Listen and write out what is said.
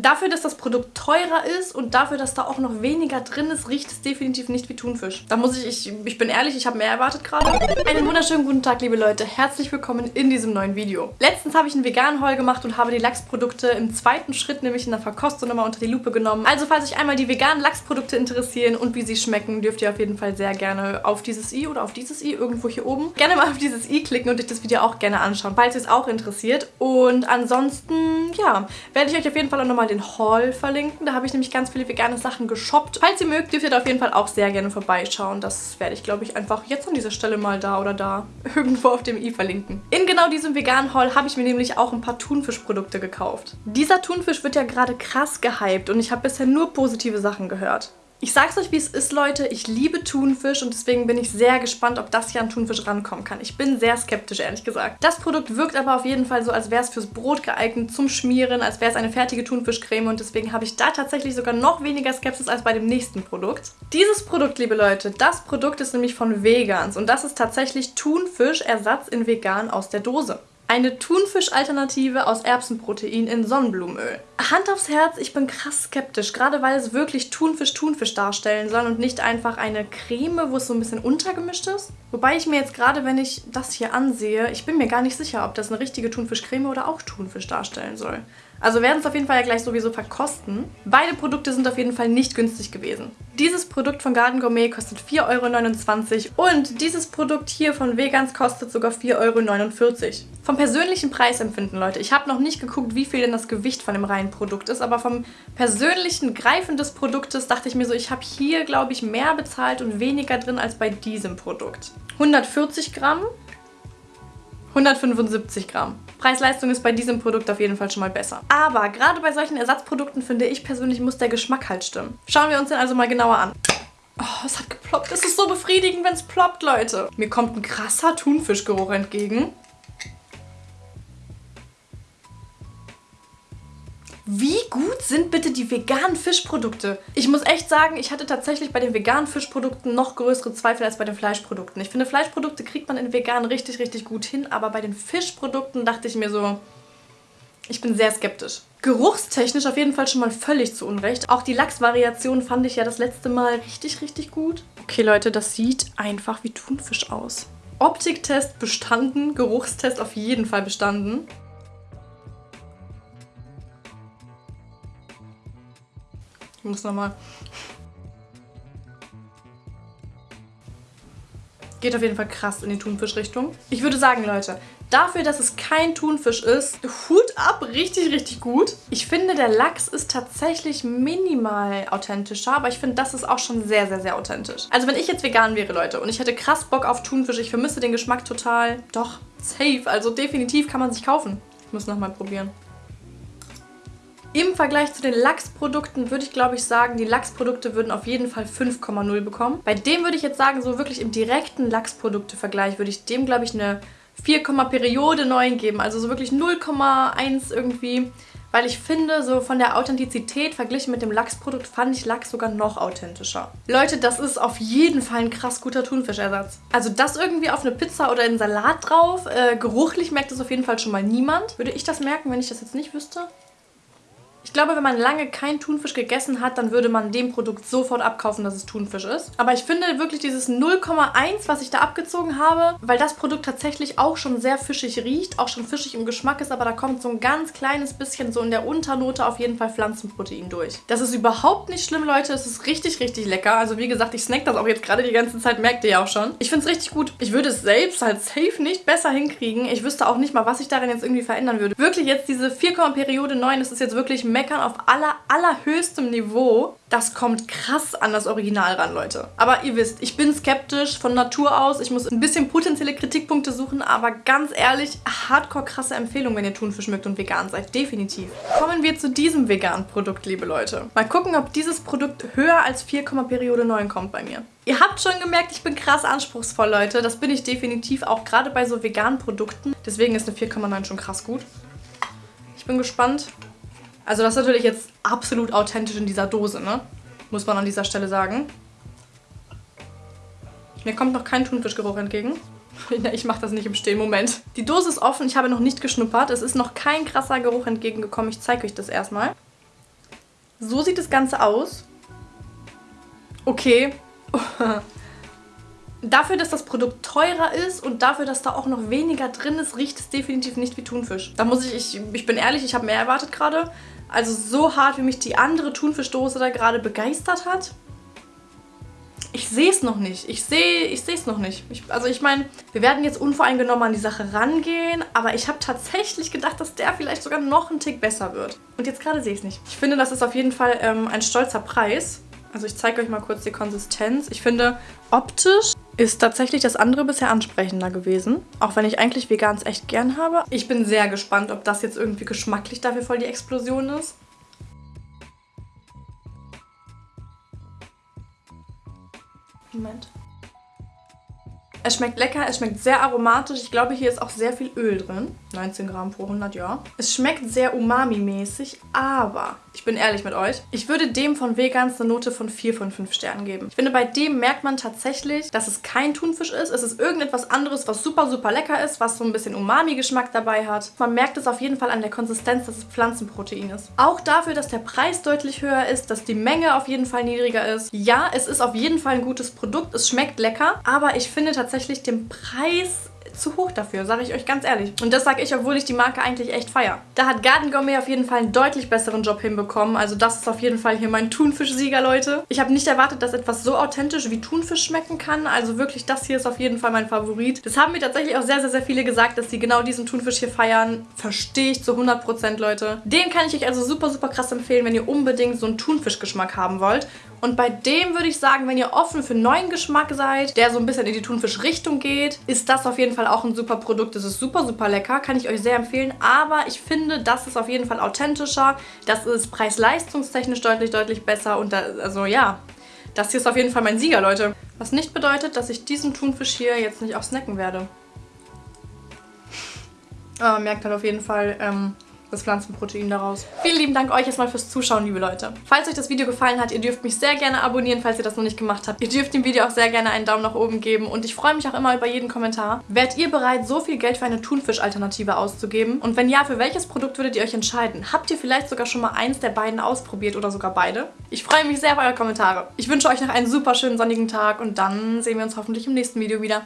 Dafür, dass das Produkt teurer ist und dafür, dass da auch noch weniger drin ist, riecht es definitiv nicht wie Thunfisch. Da muss ich, ich, ich bin ehrlich, ich habe mehr erwartet gerade. Einen wunderschönen guten Tag, liebe Leute. Herzlich willkommen in diesem neuen Video. Letztens habe ich einen veganen Haul gemacht und habe die Lachsprodukte im zweiten Schritt, nämlich in der Verkostung, nochmal unter die Lupe genommen. Also falls euch einmal die veganen Lachsprodukte interessieren und wie sie schmecken, dürft ihr auf jeden Fall sehr gerne auf dieses i oder auf dieses i, irgendwo hier oben, gerne mal auf dieses i klicken und euch das Video auch gerne anschauen, falls es auch interessiert. Und ansonsten, ja, werde ich euch auf jeden Fall auch nochmal den Haul verlinken. Da habe ich nämlich ganz viele vegane Sachen geshoppt. Falls ihr mögt, dürft ihr da auf jeden Fall auch sehr gerne vorbeischauen. Das werde ich, glaube ich, einfach jetzt an dieser Stelle mal da oder da irgendwo auf dem i verlinken. In genau diesem veganen Haul habe ich mir nämlich auch ein paar Thunfischprodukte gekauft. Dieser Thunfisch wird ja gerade krass gehypt und ich habe bisher nur positive Sachen gehört. Ich sag's euch, wie es ist, Leute. Ich liebe Thunfisch und deswegen bin ich sehr gespannt, ob das hier an Thunfisch rankommen kann. Ich bin sehr skeptisch, ehrlich gesagt. Das Produkt wirkt aber auf jeden Fall so, als wäre es fürs Brot geeignet, zum Schmieren, als wäre es eine fertige Thunfischcreme und deswegen habe ich da tatsächlich sogar noch weniger Skepsis als bei dem nächsten Produkt. Dieses Produkt, liebe Leute, das Produkt ist nämlich von Vegans und das ist tatsächlich Thunfischersatz in vegan aus der Dose. Eine Thunfisch-Alternative aus Erbsenprotein in Sonnenblumenöl. Hand aufs Herz, ich bin krass skeptisch, gerade weil es wirklich Thunfisch-Thunfisch darstellen soll und nicht einfach eine Creme, wo es so ein bisschen untergemischt ist. Wobei ich mir jetzt gerade, wenn ich das hier ansehe, ich bin mir gar nicht sicher, ob das eine richtige Thunfischcreme oder auch Thunfisch darstellen soll. Also werden es auf jeden Fall ja gleich sowieso verkosten. Beide Produkte sind auf jeden Fall nicht günstig gewesen. Dieses Produkt von Garden Gourmet kostet 4,29 Euro und dieses Produkt hier von Vegans kostet sogar 4,49 Euro. Vom persönlichen Preisempfinden, Leute, ich habe noch nicht geguckt, wie viel denn das Gewicht von dem reinen Produkt ist, aber vom persönlichen Greifen des Produktes dachte ich mir so, ich habe hier, glaube ich, mehr bezahlt und weniger drin als bei diesem Produkt. 140 Gramm, 175 Gramm. Preis-Leistung ist bei diesem Produkt auf jeden Fall schon mal besser. Aber gerade bei solchen Ersatzprodukten finde ich persönlich, muss der Geschmack halt stimmen. Schauen wir uns den also mal genauer an. Oh, es hat geploppt. Es ist so befriedigend, wenn es ploppt, Leute. Mir kommt ein krasser Thunfischgeruch entgegen. Wie gut sind bitte die veganen Fischprodukte? Ich muss echt sagen, ich hatte tatsächlich bei den veganen Fischprodukten noch größere Zweifel als bei den Fleischprodukten. Ich finde, Fleischprodukte kriegt man in vegan richtig, richtig gut hin, aber bei den Fischprodukten dachte ich mir so, ich bin sehr skeptisch. Geruchstechnisch auf jeden Fall schon mal völlig zu Unrecht. Auch die Lachsvariation fand ich ja das letzte Mal richtig, richtig gut. Okay, Leute, das sieht einfach wie Thunfisch aus. Optiktest bestanden, Geruchstest auf jeden Fall bestanden. Muss nochmal. Geht auf jeden Fall krass in die Thunfischrichtung. Ich würde sagen, Leute, dafür, dass es kein Thunfisch ist, Hut ab, richtig, richtig gut. Ich finde, der Lachs ist tatsächlich minimal authentischer, aber ich finde, das ist auch schon sehr, sehr, sehr authentisch. Also wenn ich jetzt vegan wäre, Leute, und ich hätte krass Bock auf Thunfisch, ich vermisse den Geschmack total, doch, safe, also definitiv kann man sich kaufen. Ich muss nochmal probieren. Im Vergleich zu den Lachsprodukten würde ich glaube ich sagen, die Lachsprodukte würden auf jeden Fall 5,0 bekommen. Bei dem würde ich jetzt sagen, so wirklich im direkten Lachsprodukte-Vergleich würde ich dem glaube ich eine 4, Periode 9 geben. Also so wirklich 0,1 irgendwie. Weil ich finde, so von der Authentizität verglichen mit dem Lachsprodukt fand ich Lachs sogar noch authentischer. Leute, das ist auf jeden Fall ein krass guter Thunfischersatz. Also das irgendwie auf eine Pizza oder einen Salat drauf. Äh, geruchlich merkt das auf jeden Fall schon mal niemand. Würde ich das merken, wenn ich das jetzt nicht wüsste? Ich glaube, wenn man lange kein Thunfisch gegessen hat, dann würde man dem Produkt sofort abkaufen, dass es Thunfisch ist. Aber ich finde wirklich dieses 0,1, was ich da abgezogen habe, weil das Produkt tatsächlich auch schon sehr fischig riecht, auch schon fischig im Geschmack ist, aber da kommt so ein ganz kleines bisschen so in der Unternote auf jeden Fall Pflanzenprotein durch. Das ist überhaupt nicht schlimm, Leute. Es ist richtig, richtig lecker. Also wie gesagt, ich snack das auch jetzt gerade die ganze Zeit, merkt ihr ja auch schon. Ich finde es richtig gut. Ich würde es selbst halt safe nicht besser hinkriegen. Ich wüsste auch nicht mal, was ich darin jetzt irgendwie verändern würde. Wirklich jetzt diese 4, Periode 9, das ist jetzt wirklich meckern auf aller, allerhöchstem Niveau. Das kommt krass an das Original ran, Leute. Aber ihr wisst, ich bin skeptisch von Natur aus. Ich muss ein bisschen potenzielle Kritikpunkte suchen, aber ganz ehrlich, hardcore krasse Empfehlung, wenn ihr Thunfisch mögt und vegan seid. Definitiv. Kommen wir zu diesem veganen Produkt, liebe Leute. Mal gucken, ob dieses Produkt höher als 4, Periode 9 kommt bei mir. Ihr habt schon gemerkt, ich bin krass anspruchsvoll, Leute. Das bin ich definitiv auch gerade bei so veganen Produkten. Deswegen ist eine 4,9 schon krass gut. Ich bin gespannt. Also das ist natürlich jetzt absolut authentisch in dieser Dose, ne? Muss man an dieser Stelle sagen. Mir kommt noch kein Thunfischgeruch entgegen. ich mache das nicht im Stehen. Moment. Die Dose ist offen. Ich habe noch nicht geschnuppert. Es ist noch kein krasser Geruch entgegengekommen. Ich zeige euch das erstmal. So sieht das Ganze aus. Okay. dafür, dass das Produkt teurer ist und dafür, dass da auch noch weniger drin ist, riecht es definitiv nicht wie Thunfisch. Da muss ich, ich, ich bin ehrlich, ich habe mehr erwartet gerade. Also so hart, wie mich die andere Thunfischdose da gerade begeistert hat. Ich sehe es noch nicht. Ich sehe ich es noch nicht. Ich, also ich meine, wir werden jetzt unvoreingenommen an die Sache rangehen, aber ich habe tatsächlich gedacht, dass der vielleicht sogar noch einen Tick besser wird. Und jetzt gerade sehe ich es nicht. Ich finde, das ist auf jeden Fall ähm, ein stolzer Preis. Also ich zeige euch mal kurz die Konsistenz. Ich finde, optisch ist tatsächlich das andere bisher ansprechender gewesen. Auch wenn ich eigentlich Vegans echt gern habe. Ich bin sehr gespannt, ob das jetzt irgendwie geschmacklich dafür voll die Explosion ist. Moment. Es schmeckt lecker, es schmeckt sehr aromatisch. Ich glaube, hier ist auch sehr viel Öl drin. 19 Gramm pro 100, ja. Es schmeckt sehr umami-mäßig, aber ich bin ehrlich mit euch, ich würde dem von Vegans eine Note von 4 von 5 Sternen geben. Ich finde, bei dem merkt man tatsächlich, dass es kein Thunfisch ist. Es ist irgendetwas anderes, was super, super lecker ist, was so ein bisschen Umami-Geschmack dabei hat. Man merkt es auf jeden Fall an der Konsistenz, dass es Pflanzenprotein ist. Auch dafür, dass der Preis deutlich höher ist, dass die Menge auf jeden Fall niedriger ist. Ja, es ist auf jeden Fall ein gutes Produkt. Es schmeckt lecker, aber ich finde tatsächlich den Preis zu hoch dafür, sage ich euch ganz ehrlich. Und das sage ich, obwohl ich die Marke eigentlich echt feiere. Da hat Garden Gourmet auf jeden Fall einen deutlich besseren Job hinbekommen. Also das ist auf jeden Fall hier mein Thunfisch-Sieger, Leute. Ich habe nicht erwartet, dass etwas so authentisch wie Thunfisch schmecken kann. Also wirklich, das hier ist auf jeden Fall mein Favorit. Das haben mir tatsächlich auch sehr, sehr, sehr viele gesagt, dass sie genau diesen Thunfisch hier feiern. Verstehe ich zu 100%, Leute. Den kann ich euch also super, super krass empfehlen, wenn ihr unbedingt so einen Thunfischgeschmack haben wollt. Und bei dem würde ich sagen, wenn ihr offen für neuen Geschmack seid, der so ein bisschen in die Thunfisch-Richtung geht, ist das auf jeden Fall auch ein super Produkt. Das ist super, super lecker, kann ich euch sehr empfehlen. Aber ich finde, das ist auf jeden Fall authentischer. Das ist preis-leistungstechnisch deutlich, deutlich besser. Und da, also ja, das hier ist auf jeden Fall mein Sieger, Leute. Was nicht bedeutet, dass ich diesen Thunfisch hier jetzt nicht auch snacken werde. Aber man merkt halt auf jeden Fall, ähm, das Pflanzenprotein daraus. Vielen lieben Dank euch erstmal fürs Zuschauen, liebe Leute. Falls euch das Video gefallen hat, ihr dürft mich sehr gerne abonnieren, falls ihr das noch nicht gemacht habt. Ihr dürft dem Video auch sehr gerne einen Daumen nach oben geben und ich freue mich auch immer über jeden Kommentar. Wärt ihr bereit, so viel Geld für eine Thunfisch-Alternative auszugeben? Und wenn ja, für welches Produkt würdet ihr euch entscheiden? Habt ihr vielleicht sogar schon mal eins der beiden ausprobiert oder sogar beide? Ich freue mich sehr auf eure Kommentare. Ich wünsche euch noch einen super schönen sonnigen Tag und dann sehen wir uns hoffentlich im nächsten Video wieder.